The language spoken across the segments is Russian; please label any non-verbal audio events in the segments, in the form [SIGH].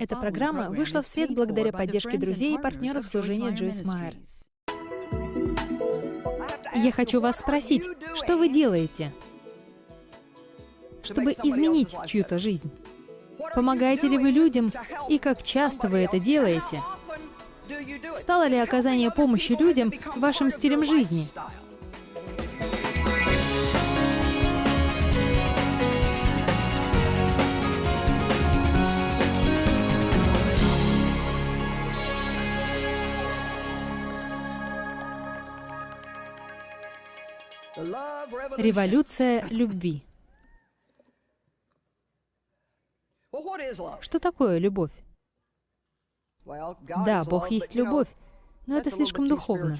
Эта программа вышла в свет благодаря поддержке друзей и партнеров служения Джойс Майер. Я хочу вас спросить, что вы делаете, чтобы изменить чью-то жизнь? Помогаете ли вы людям и как часто вы это делаете? Стало ли оказание помощи людям вашим стилем жизни? Революция любви. Что такое любовь? Да, Бог есть любовь, но это слишком духовно.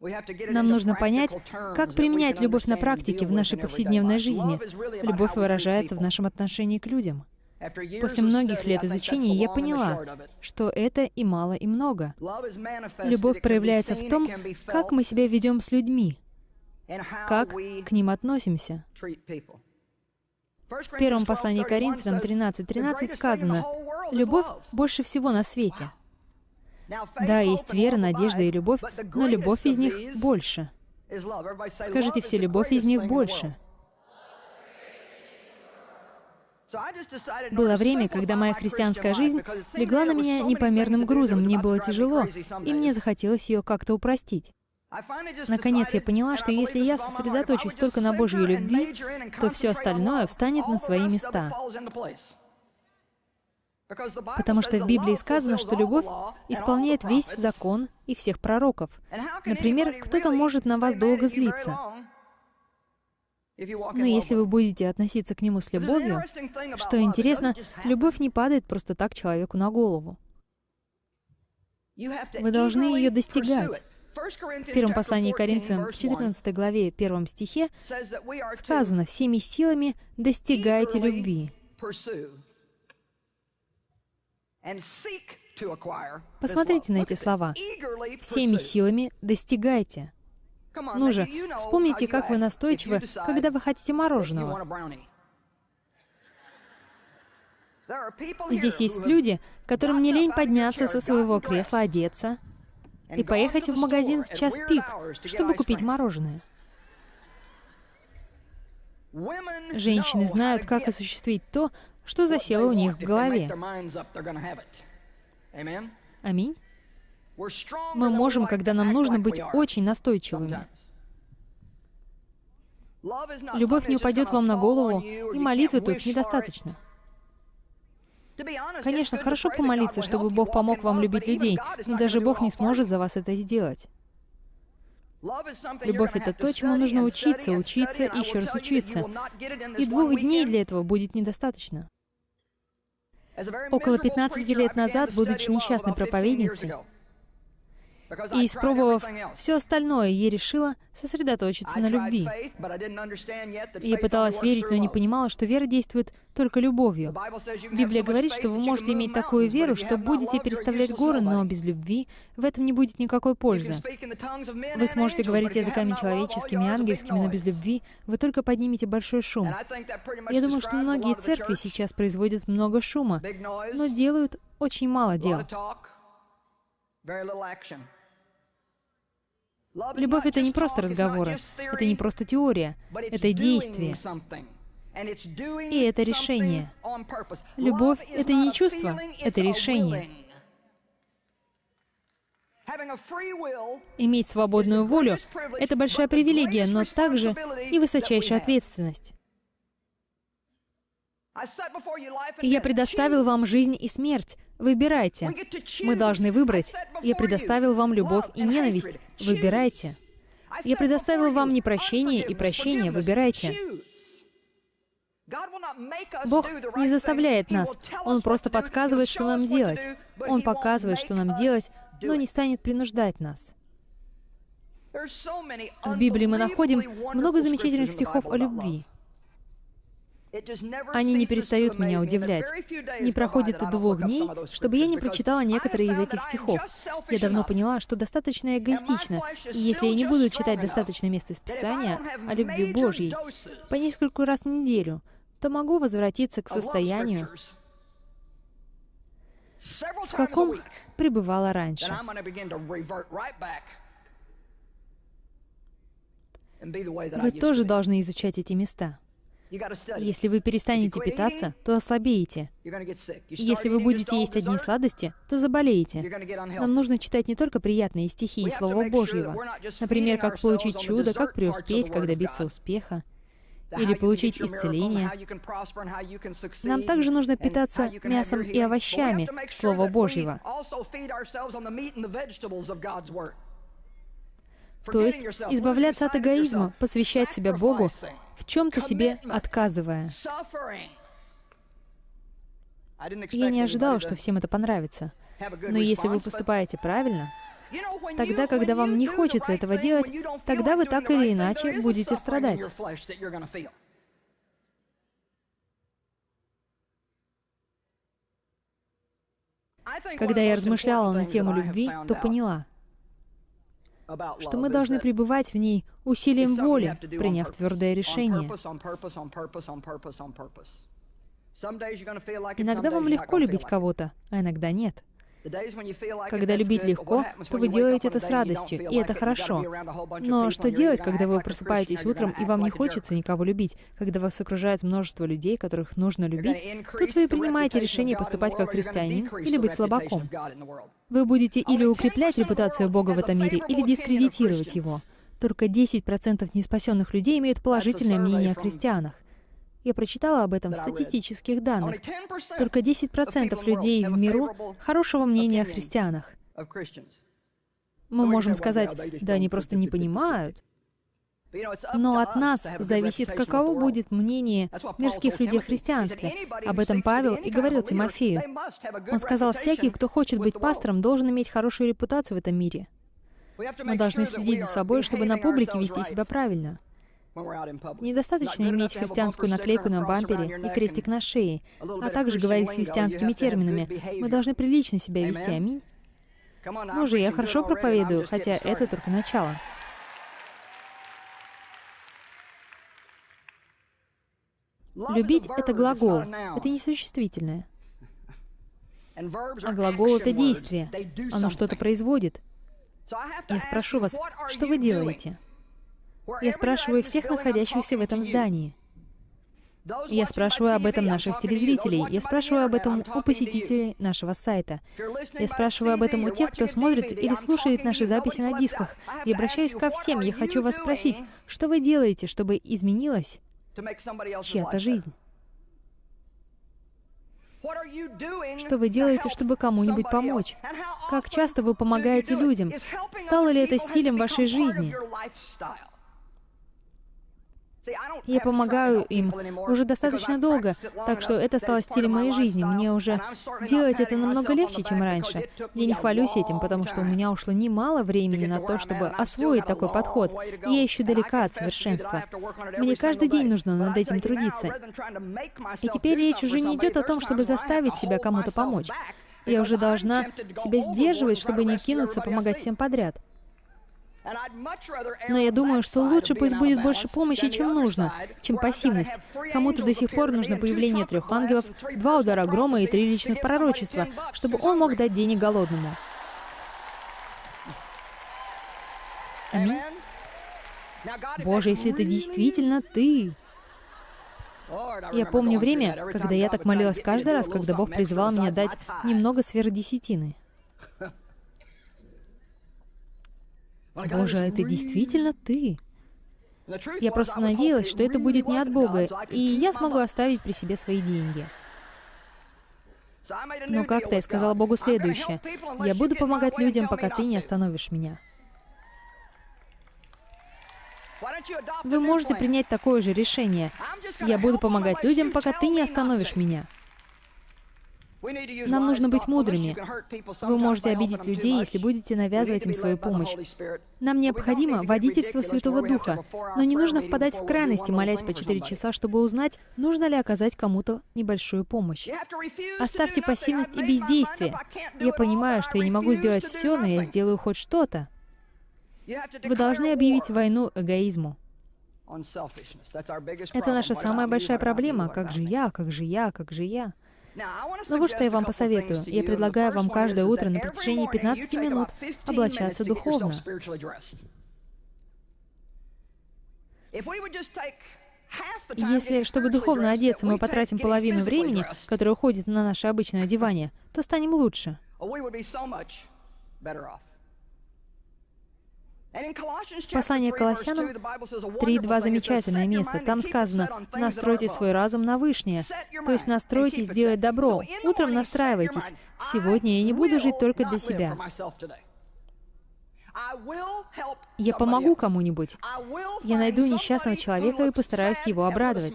Нам нужно понять, как применять любовь на практике в нашей повседневной жизни. Любовь выражается в нашем отношении к людям. После многих лет изучения я поняла, что это и мало, и много. Любовь проявляется в том, как мы себя ведем с людьми, как к ним относимся. В первом послании Коринфянам 13.13 13 сказано, «Любовь больше всего на свете». Да, есть вера, надежда и любовь, но любовь из них больше. Скажите все, любовь из них больше. Было время, когда моя христианская жизнь легла на меня непомерным грузом, мне было тяжело, и мне захотелось ее как-то упростить. Наконец я поняла, что если я сосредоточусь только на Божьей любви, то все остальное встанет на свои места. Потому что в Библии сказано, что любовь исполняет весь закон и всех пророков. Например, кто-то может на вас долго злиться. Но если вы будете относиться к нему с любовью, что интересно, любовь не падает просто так человеку на голову. Вы должны ее достигать. В первом послании Коринфянам, в 14 главе, 1 стихе, сказано «всеми силами достигайте любви». Посмотрите на эти слова. «Всеми силами достигайте». Ну же, вспомните, как вы настойчивы, когда вы хотите мороженого. Здесь есть люди, которым не лень подняться со своего кресла, одеться и поехать в магазин в час пик, чтобы купить мороженое. Женщины знают, как осуществить то, что засело у них в голове. Аминь. Мы можем, когда нам нужно быть очень настойчивыми. Любовь не упадет вам на голову, и молитвы тут недостаточно. Конечно, хорошо помолиться, чтобы Бог помог вам любить людей, но даже Бог не сможет за вас это сделать. Любовь — это то, чему нужно учиться, учиться и еще раз учиться. И двух дней для этого будет недостаточно. Около 15 лет назад, будучи несчастной проповедницей, и испробовав все остальное, я решила сосредоточиться на любви. Я пыталась верить, но не понимала, что вера действует только любовью. Библия говорит, что вы можете иметь такую веру, что будете переставлять горы, но без любви в этом не будет никакой пользы. Вы сможете говорить языками человеческими и ангельскими, но без любви вы только поднимете большой шум. Я думаю, что многие церкви сейчас производят много шума, но делают очень мало дел. Любовь — это не просто разговоры, это не просто теория, это действие. И это решение. Любовь — это не чувство, это решение. Иметь свободную волю — это большая привилегия, но также и высочайшая ответственность. Я предоставил вам жизнь и смерть. Выбирайте. Мы должны выбрать. Я предоставил вам любовь и ненависть. Выбирайте. Я предоставил вам непрощение и прощение. Выбирайте. Бог не заставляет нас. Он просто подсказывает, что нам делать. Он показывает, что нам делать, но не станет принуждать нас. В Библии мы находим много замечательных стихов о любви. Они не перестают меня удивлять. Не проходит и двух дней, чтобы я не прочитала некоторые из этих стихов. Я давно поняла, что достаточно эгоистично, и если я не буду читать достаточно мест из Писания о любви Божьей по нескольку раз в неделю, то могу возвратиться к состоянию, в каком пребывала раньше. Вы тоже должны изучать эти места. Если вы перестанете питаться, то ослабеете. Если вы будете есть одни сладости, то заболеете. Нам нужно читать не только приятные стихи и Слова Божьего. Например, как получить чудо, как преуспеть, как добиться успеха или получить исцеление. Нам также нужно питаться мясом и овощами Слова Божьего. То есть избавляться от эгоизма, посвящать себя Богу, в чем-то себе отказывая. Я не ожидала, что всем это понравится. Но если вы поступаете правильно, тогда, когда вам не хочется этого делать, тогда вы так или иначе будете страдать. Когда я размышляла на тему любви, то поняла, что мы должны пребывать в ней усилием воли, приняв твердое решение. Иногда вам легко любить кого-то, а иногда нет. Когда любить легко, то вы делаете это с радостью, и это хорошо. Но что делать, когда вы просыпаетесь утром, и вам не хочется никого любить, когда вас окружает множество людей, которых нужно любить, тут вы принимаете решение поступать как христианин или быть слабаком. Вы будете или укреплять репутацию Бога в этом мире, или дискредитировать его. Только 10% неспасенных людей имеют положительное мнение о христианах. Я прочитала об этом в статистических данных. Только 10% людей в миру хорошего мнения о христианах. Мы можем сказать, да они просто не понимают. Но от нас зависит, каково будет мнение мирских людей о христианстве. Об этом Павел и говорил Тимофею. Он сказал, всякий, кто хочет быть пастором, должен иметь хорошую репутацию в этом мире. Мы должны следить за собой, чтобы на публике вести себя правильно. Недостаточно иметь христианскую наклейку на бампере и крестик на шее, а также говорить христианскими терминами. Мы должны прилично себя вести, аминь. Ну же, я хорошо проповедую, хотя это только начало. Любить — это глагол, это не существительное. А глагол — это действие, оно что-то производит. Я спрошу вас, что вы делаете? Я спрашиваю всех находящихся в этом здании. Я спрашиваю об этом наших телезрителей. Я спрашиваю об этом у посетителей нашего сайта. Я спрашиваю об этом у тех, кто смотрит или слушает наши записи на дисках. Я обращаюсь ко всем. Я хочу вас спросить, что вы делаете, чтобы изменилась чья-то жизнь? Что вы делаете, чтобы кому-нибудь помочь? Как часто вы помогаете людям? Стало ли это стилем вашей жизни? Я помогаю им уже достаточно долго, так что это стало стилем моей жизни. Мне уже делать это намного легче, чем раньше. Я не хвалюсь этим, потому что у меня ушло немало времени на то, чтобы освоить такой подход, и я еще далека от совершенства. Мне каждый день нужно над этим трудиться. И теперь речь уже не идет о том, чтобы заставить себя кому-то помочь. Я уже должна себя сдерживать, чтобы не кинуться помогать всем подряд. Но я думаю, что лучше пусть будет больше помощи, чем нужно, чем пассивность. Кому-то до сих пор нужно появление трех ангелов, два удара грома и три личных пророчества, чтобы он мог дать денег голодному. Аминь. Боже, если это действительно Ты. Я помню время, когда я так молилась каждый раз, когда Бог призывал меня дать немного сверхдесятины. Боже, а это действительно ты. Я просто надеялась, что это будет не от Бога, и я смогу оставить при себе свои деньги. Но как-то я сказала Богу следующее. «Я буду помогать людям, пока ты не остановишь меня». Вы можете принять такое же решение. «Я буду помогать людям, пока ты не остановишь меня». Нам нужно быть мудрыми. Вы можете обидеть людей, если будете навязывать им свою помощь. Нам необходимо водительство Святого Духа, но не нужно впадать в крайности, молясь по 4 часа, чтобы узнать, нужно ли оказать кому-то небольшую помощь. Оставьте пассивность и бездействие. Я понимаю, что я не могу сделать все, но я сделаю хоть что-то. Вы должны объявить войну эгоизму. Это наша самая большая проблема. Как же я, как же я, как же я. Но вот что я вам посоветую. Я предлагаю вам каждое утро на протяжении 15 минут облачаться духовно. Если, чтобы духовно одеться, мы потратим половину времени, которое уходит на наше обычное одевание, то станем лучше. Послание к Колоссянам 3.2 замечательное место. Там сказано «Настройте свой разум на вышнее», то есть настройтесь делать добро. Утром настраивайтесь. Сегодня я не буду жить только для себя. Я помогу кому-нибудь. Я найду несчастного человека и постараюсь его обрадовать.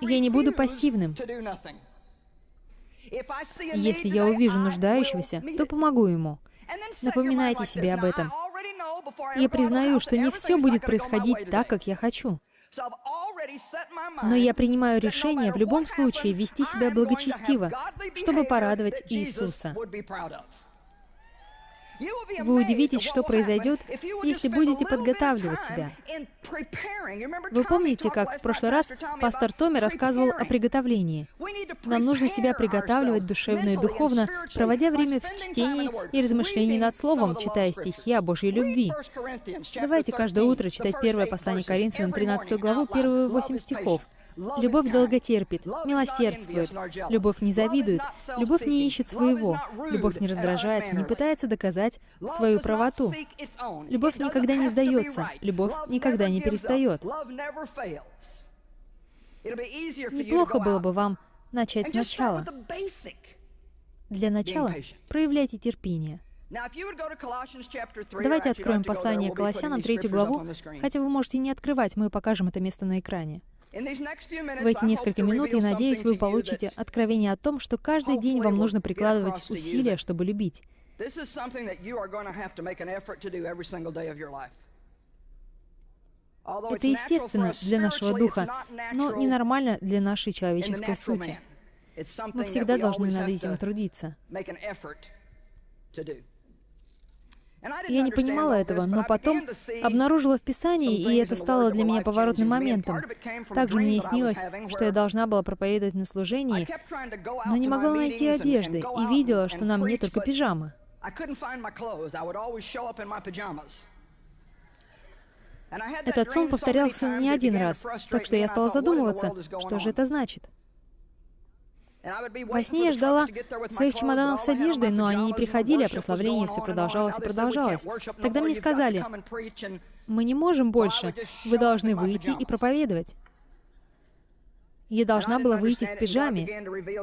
Я не буду пассивным. Если я увижу нуждающегося, то помогу ему. Напоминайте себе об этом. Я признаю, что не все будет происходить так, как я хочу. Но я принимаю решение в любом случае вести себя благочестиво, чтобы порадовать Иисуса. Вы удивитесь, что произойдет, если будете подготавливать себя. Вы помните, как в прошлый раз пастор Томми рассказывал о приготовлении? Нам нужно себя приготавливать душевно и духовно, проводя время в чтении и размышлении над Словом, читая стихи о Божьей любви. Давайте каждое утро читать первое послание Коринфянам, 13 главу, первые 8 стихов. Любовь долготерпит, милосердствует, любовь не завидует, любовь не ищет своего, любовь не раздражается, не пытается доказать свою правоту. Любовь никогда не сдается, любовь никогда не перестает. Неплохо было бы вам начать сначала. Для начала проявляйте терпение. Давайте откроем послание Колоссянам, третью главу, хотя вы можете не открывать, мы покажем это место на экране. В эти несколько минут, я надеюсь, вы получите откровение о том, что каждый день вам нужно прикладывать усилия, чтобы любить. Это естественно для нашего духа, но ненормально для нашей человеческой сути. Мы всегда должны над этим трудиться. Я не понимала этого, но потом обнаружила в Писании, и это стало для меня поворотным моментом. Также мне снилось, что я должна была проповедовать на служении, но не могла найти одежды и видела, что на мне только пижама. Этот сон повторялся не один раз, так что я стала задумываться, что же это значит. Во сне я ждала своих чемоданов с одеждой, но они не приходили, а прославление все продолжалось и продолжалось. Тогда мне сказали, мы не можем больше, вы должны выйти и проповедовать. Я должна была выйти в пижаме.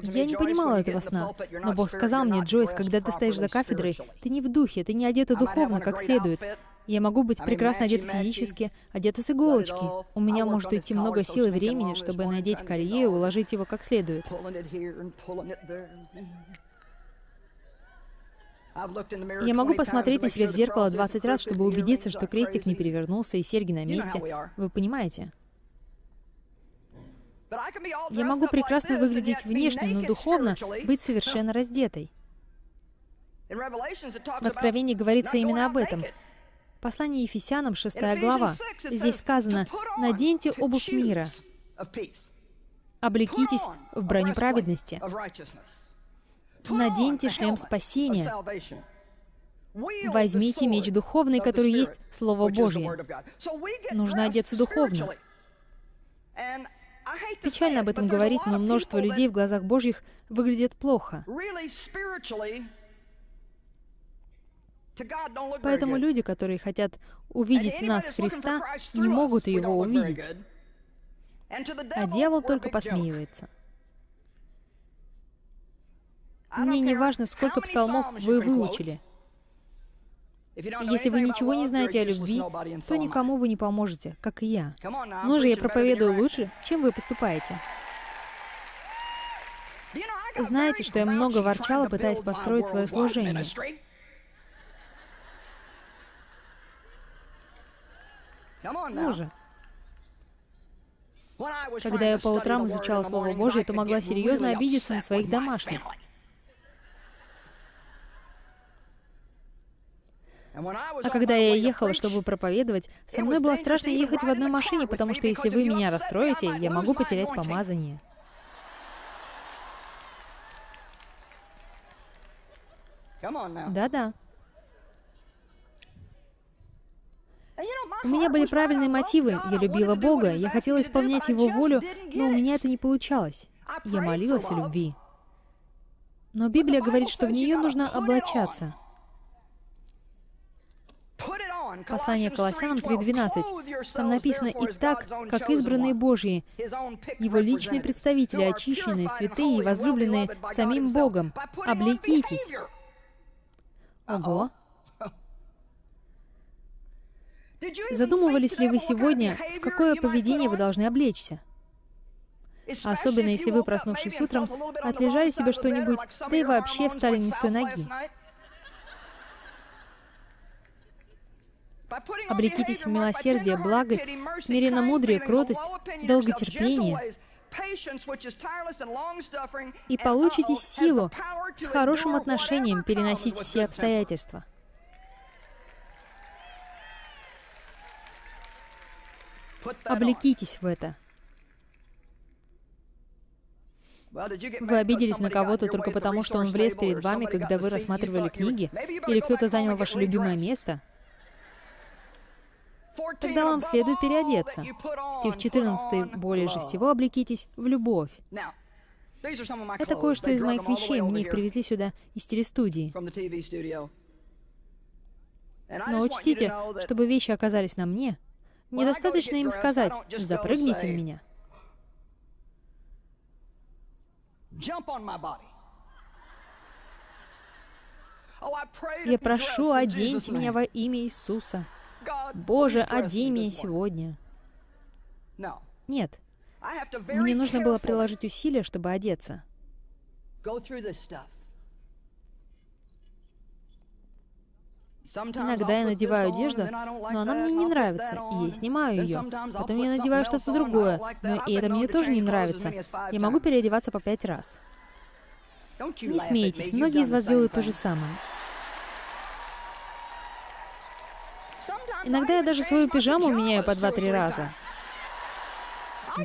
Я не понимала этого сна. Но Бог сказал мне, Джойс, когда ты стоишь за кафедрой, ты не в духе, ты не одета духовно, как следует. Я могу быть прекрасно одет физически, одета с иголочки. У меня может уйти много сил и времени, чтобы надеть колье и уложить его как следует. Я могу посмотреть на себя в зеркало 20 раз, чтобы убедиться, что крестик не перевернулся и серьги на месте. Вы понимаете? Я могу прекрасно выглядеть внешне, но духовно быть совершенно раздетой. В Откровении говорится именно об этом. Послание Ефесянам, 6 глава. Здесь сказано, «Наденьте обувь мира, облекитесь в броню праведности, наденьте шлем спасения, возьмите меч духовный, который есть Слово Божье». Нужно одеться духовно. Печально об этом говорить, но множество людей в глазах Божьих выглядят плохо. Поэтому люди, которые хотят увидеть нас Христа, не могут его увидеть. А дьявол только посмеивается. Мне не важно, сколько псалмов вы выучили. Если вы ничего не знаете о любви, то никому вы не поможете, как и я. Ну же, я проповедую лучше, чем вы поступаете. Знаете, что я много ворчала, пытаясь построить свое служение. Ну же. Когда я по утрам изучала Слово Божье, то могла серьезно обидеться на своих домашних. А когда я ехала, чтобы проповедовать, со мной было страшно ехать в одной машине, потому что если вы меня расстроите, я могу потерять помазание. Да-да. У меня были правильные мотивы. Я любила Бога, я хотела исполнять Его волю, но у меня это не получалось. Я молилась о любви. Но Библия говорит, что в нее нужно облачаться. Послание Колоссянам 3.12. Там написано, «И так, как избранные Божьи, Его личные представители, очищенные, святые и возлюбленные самим Богом, облекитесь». Ого! Задумывались ли вы сегодня, в какое поведение вы должны облечься? Особенно если вы, проснувшись утром, отлежали себе что-нибудь, да и вообще встали не с той ноги. Облекитесь в милосердие, благость, смиренно-мудрие, кротость, долготерпение, и получите силу с хорошим отношением переносить все обстоятельства. Облекитесь в это. Вы обиделись на кого-то только потому, что он влез перед вами, когда вы рассматривали книги? Или кто-то занял ваше любимое место? Тогда вам следует переодеться. Стих 14. «Более же всего облекитесь в любовь». Это кое-что из моих вещей, мне их привезли сюда из телестудии. Но учтите, чтобы вещи оказались на мне, недостаточно им сказать «запрыгните на меня». Я прошу, оденьте меня во имя Иисуса. Боже, одень меня сегодня. Нет. Мне нужно было приложить усилия, чтобы одеться. Иногда я надеваю одежду, но она мне не нравится, и я снимаю ее. Потом я надеваю что-то другое, но и это мне тоже не нравится. Я могу переодеваться по пять раз. Не смейтесь, многие из вас делают то же самое. Иногда я даже свою пижаму меняю по два-три раза.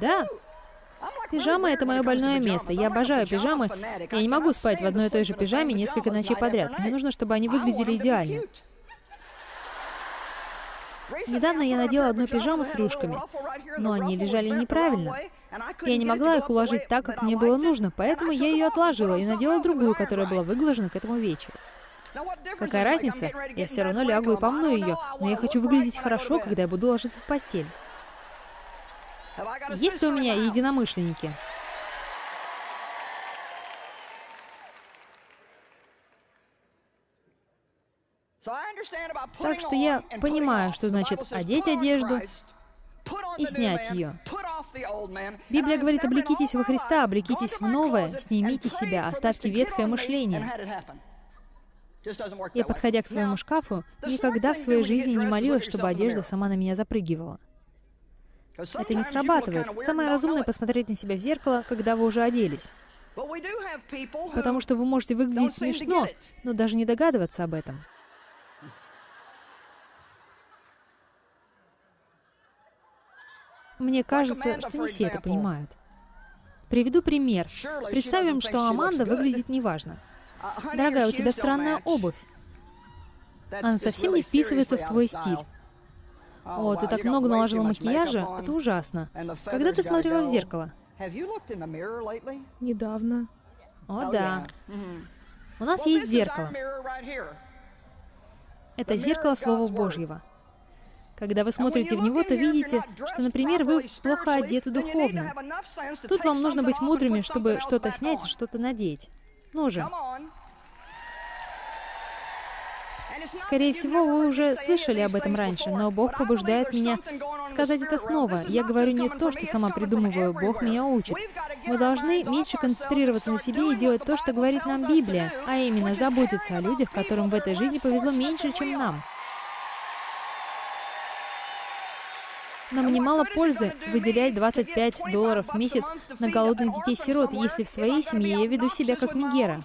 Да. Пижама — это мое больное место. Я обожаю пижамы. Я не могу спать в одной и той же пижаме несколько ночей подряд. Мне нужно, чтобы они выглядели идеально. Недавно я надела одну пижаму с рюшками, но они лежали неправильно. Я не могла их уложить так, как мне было нужно, поэтому я ее отложила и надела другую, которая была выглажена к этому вечеру. Какая разница? Я все равно лягу и помну ее, но я хочу выглядеть хорошо, когда я буду ложиться в постель. Есть ли у меня единомышленники? Так что я понимаю, что значит одеть одежду и снять ее. Библия говорит, облекитесь во Христа, облекитесь в новое, снимите себя, оставьте ветхое мышление. Я, подходя к своему шкафу, никогда в своей жизни не молилась, чтобы одежда сама на меня запрыгивала. Это не срабатывает. Самое разумное — посмотреть на себя в зеркало, когда вы уже оделись. Потому что вы можете выглядеть смешно, но даже не догадываться об этом. Мне кажется, что не все это понимают. Приведу пример. Представим, что Аманда выглядит неважно. Дорогая, у тебя странная обувь. Она совсем не вписывается в твой стиль. О, ты так много наложила макияжа, это ужасно. Когда ты смотрела в зеркало? Недавно. О, да. У нас есть зеркало. Это зеркало Слова Божьего. Когда вы смотрите в него, то видите, что, например, вы плохо одеты духовно. Тут вам нужно быть мудрыми, чтобы что-то снять что-то надеть. Ну же. Скорее всего, вы уже слышали об этом раньше, но Бог побуждает меня сказать это снова. Я говорю не то, что сама придумываю, Бог меня учит. Мы должны меньше концентрироваться на себе и делать то, что говорит нам Библия, а именно заботиться о людях, которым в этой жизни повезло меньше, чем нам. Нам немало пользы выделять 25 долларов в месяц на голодных детей-сирот, если в своей семье я веду себя как Мегера.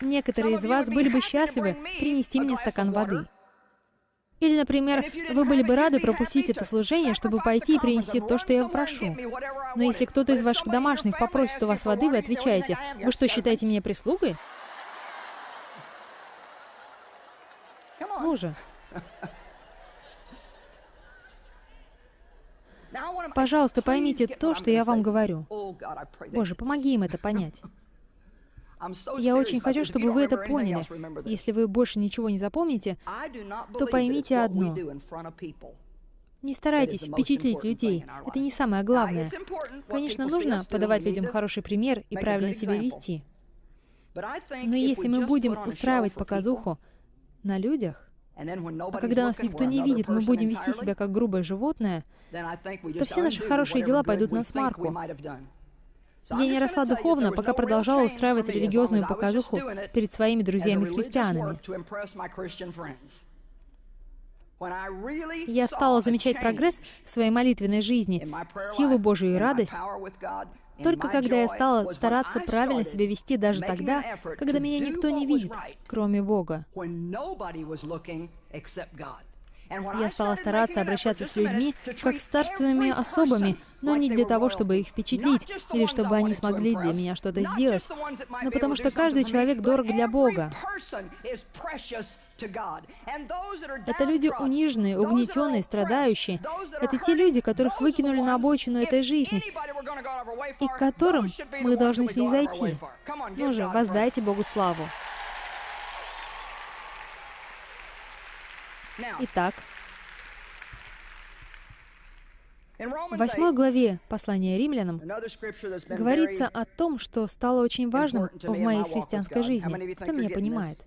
некоторые из вас были бы счастливы принести мне стакан воды. Или, например, вы были бы рады пропустить это служение, чтобы пойти и принести то, что я прошу. Но если кто-то из ваших домашних попросит у вас воды, вы отвечаете, «Вы что, считаете меня прислугой?» Же. Пожалуйста, поймите то, что я вам говорю. Боже, помоги им это понять. [LAUGHS] Я очень хочу, чтобы вы это поняли. Если вы больше ничего не запомните, то поймите одно. Не старайтесь впечатлить людей. Это не самое главное. Конечно, нужно подавать людям хороший пример и правильно себя вести. Но если мы будем устраивать показуху на людях, а когда нас никто не видит, мы будем вести себя как грубое животное, то все наши хорошие дела пойдут на смарку. Я не росла духовно, пока продолжала устраивать религиозную показуху перед своими друзьями-христианами. Я стала замечать прогресс в своей молитвенной жизни, силу Божию и радость, только когда я стала стараться правильно себя вести даже тогда, когда меня никто не видит, кроме Бога. Я стала стараться обращаться с людьми как с царственными особами, но не для того, чтобы их впечатлить, или чтобы они смогли для меня что-то сделать, но потому что каждый человек дорог для Бога. Это люди униженные, угнетенные, страдающие. Это те люди, которых выкинули на обочину этой жизни, и к которым мы должны снизойти. Ну же, воздайте Богу славу. Итак, в восьмой главе послания римлянам говорится о том, что стало очень важным в моей христианской жизни. Кто меня понимает?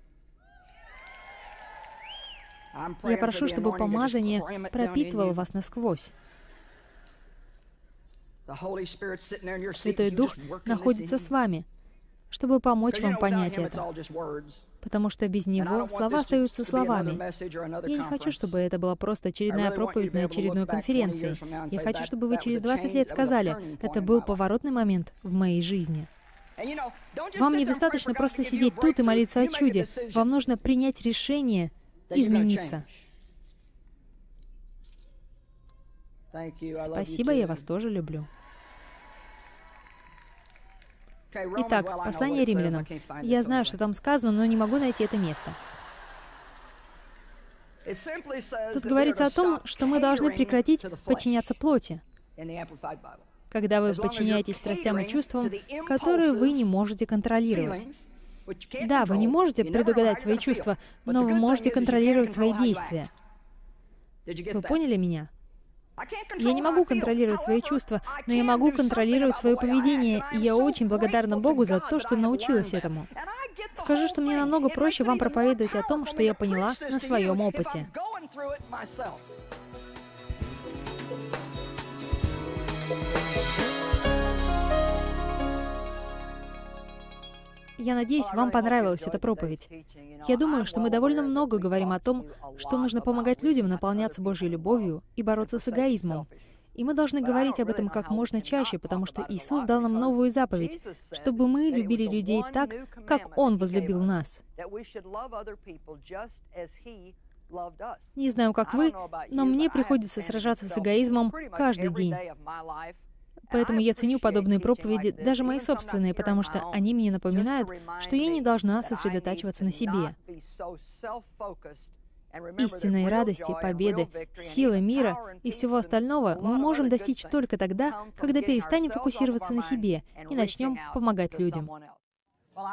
Я прошу, чтобы помазание пропитывало вас насквозь. Святой Дух находится с вами, чтобы помочь вам понять это. Потому что без Него слова остаются словами. Я не хочу, чтобы это была просто очередная проповедь на очередной конференции. Я хочу, чтобы вы через 20 лет сказали, это был поворотный момент в моей жизни. Вам недостаточно просто сидеть тут и молиться о чуде. Вам нужно принять решение измениться. Спасибо, я вас тоже люблю. Итак, послание римлянам. Я знаю, что там сказано, но не могу найти это место. Тут говорится о том, что мы должны прекратить подчиняться плоти, когда вы подчиняетесь страстям и чувствам, которые вы не можете контролировать. Да, вы не можете предугадать свои чувства, но вы можете контролировать свои действия. Вы поняли меня? Я не могу контролировать свои чувства, но я могу контролировать свое поведение, и я очень благодарна Богу за то, что научилась этому. Скажу, что мне намного проще вам проповедовать о том, что я поняла на своем опыте. Я надеюсь, вам понравилась эта проповедь. Я думаю, что мы довольно много говорим о том, что нужно помогать людям наполняться Божьей любовью и бороться с эгоизмом. И мы должны говорить об этом как можно чаще, потому что Иисус дал нам новую заповедь, чтобы мы любили людей так, как Он возлюбил нас. Не знаю, как вы, но мне приходится сражаться с эгоизмом каждый день. Поэтому я ценю подобные проповеди, даже мои собственные, потому что они мне напоминают, что я не должна сосредотачиваться на себе. Истинной радости, победы, силы мира и всего остального мы можем достичь только тогда, когда перестанем фокусироваться на себе и начнем помогать людям.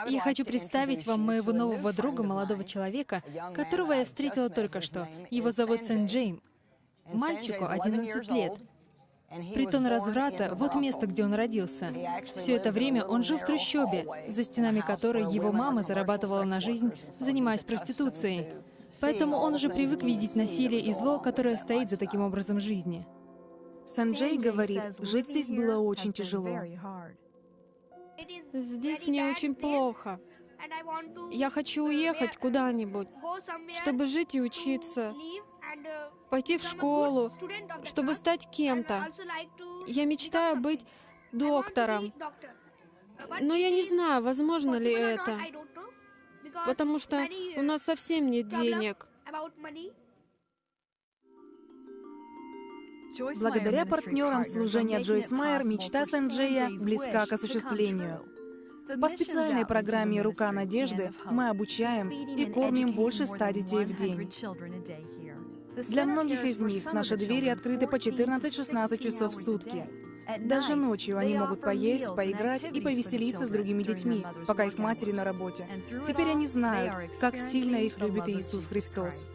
Я хочу представить вам моего нового друга, молодого человека, которого я встретила только что. Его зовут Сэн Джейм. Мальчику 11 лет. Притон разврата — вот место, где он родился. Все это время он жил в трущобе, за стенами которой его мама зарабатывала на жизнь, занимаясь проституцией. Поэтому он уже привык видеть насилие и зло, которое стоит за таким образом жизни. Санджей говорит, жить здесь было очень тяжело. Здесь мне очень плохо. Я хочу уехать куда-нибудь, чтобы жить и учиться, пойти в школу, чтобы стать кем-то. Я мечтаю быть доктором. Но я не знаю, возможно ли это. потому что у нас совсем нет денег. Благодаря партнерам служения Джойс Майер мечта Сэнджея близка к осуществлению. По специальной программе «Рука надежды» мы обучаем и кормим больше ста детей в день. Для многих из них наши двери открыты по 14-16 часов в сутки. Даже ночью они могут поесть, поиграть и повеселиться с другими детьми, пока их матери на работе. Теперь они знают, как сильно их любит Иисус Христос.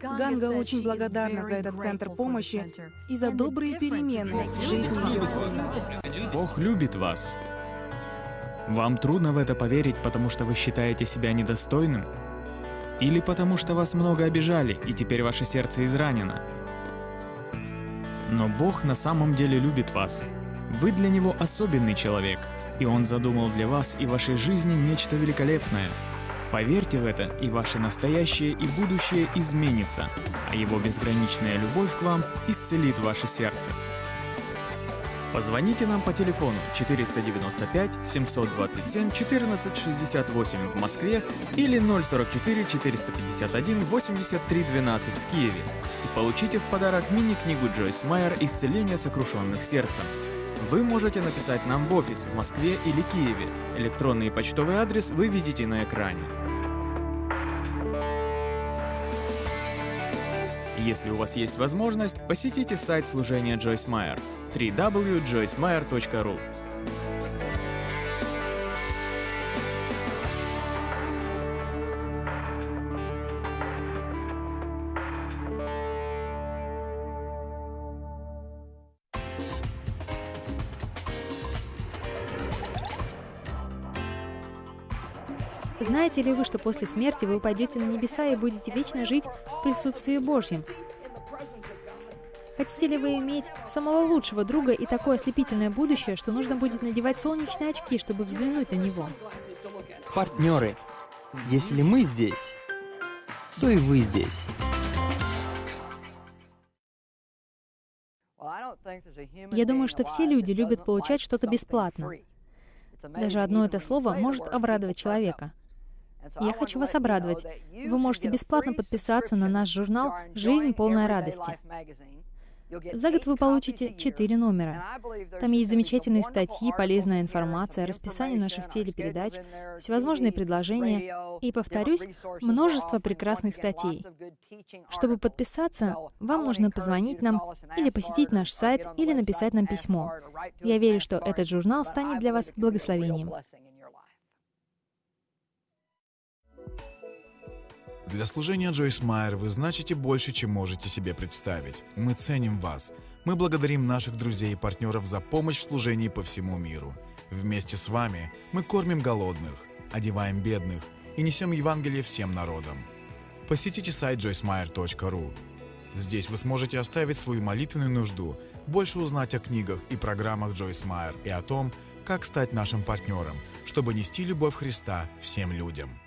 Ганга очень благодарна за этот центр помощи и за добрые перемены в жизни ее сына. Бог любит вас. Вам трудно в это поверить, потому что вы считаете себя недостойным? Или потому что вас много обижали, и теперь ваше сердце изранено? Но Бог на самом деле любит вас. Вы для Него особенный человек, и Он задумал для вас и вашей жизни нечто великолепное. Поверьте в это, и ваше настоящее и будущее изменится, а Его безграничная любовь к вам исцелит ваше сердце. Позвоните нам по телефону 495 727 1468 в Москве или 044 451 83 12 в Киеве и получите в подарок мини-книгу Джойс Майер «Исцеление сокрушенных сердцем». Вы можете написать нам в офис в Москве или Киеве. Электронный почтовый адрес вы видите на экране. Если у вас есть возможность, посетите сайт служения Джойс Майер www.joycemeyer.ru Знаете ли вы, что после смерти вы пойдете на небеса и будете вечно жить в присутствии Божьем? Хотите ли вы иметь самого лучшего друга и такое ослепительное будущее, что нужно будет надевать солнечные очки, чтобы взглянуть на него? Партнеры, если мы здесь, то и вы здесь. Я думаю, что все люди любят получать что-то бесплатно. Даже одно это слово может обрадовать человека. Я хочу вас обрадовать. Вы можете бесплатно подписаться на наш журнал «Жизнь полная радости». За год вы получите 4 номера. Там есть замечательные статьи, полезная информация, расписание наших телепередач, всевозможные предложения и, повторюсь, множество прекрасных статей. Чтобы подписаться, вам нужно позвонить нам или посетить наш сайт или написать нам письмо. Я верю, что этот журнал станет для вас благословением. Для служения Джойс Майер вы значите больше, чем можете себе представить. Мы ценим вас. Мы благодарим наших друзей и партнеров за помощь в служении по всему миру. Вместе с вами мы кормим голодных, одеваем бедных и несем Евангелие всем народам. Посетите сайт joycemeyer.ru. Здесь вы сможете оставить свою молитвенную нужду, больше узнать о книгах и программах Джойс Майер и о том, как стать нашим партнером, чтобы нести любовь Христа всем людям.